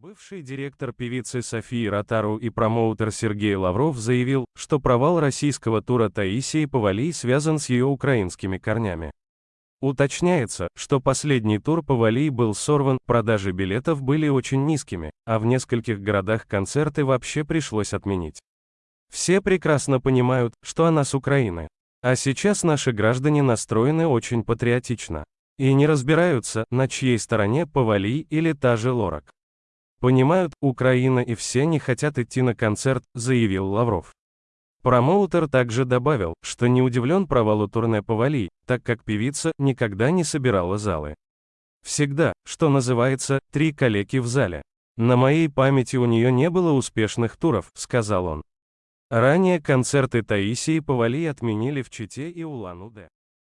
Бывший директор певицы Софии Ротару и промоутер Сергей Лавров заявил, что провал российского тура Таисии Повалий связан с ее украинскими корнями. Уточняется, что последний тур Повалий был сорван, продажи билетов были очень низкими, а в нескольких городах концерты вообще пришлось отменить. Все прекрасно понимают, что она с Украины. А сейчас наши граждане настроены очень патриотично. И не разбираются, на чьей стороне Повалий или та же Лорак. Понимают, Украина и все не хотят идти на концерт, заявил Лавров. Промоутер также добавил, что не удивлен провалу турне Повали, так как певица никогда не собирала залы. Всегда, что называется, три калеки в зале. На моей памяти у нее не было успешных туров, сказал он. Ранее концерты Таисии Повали отменили в Чите и Улан-Удэ.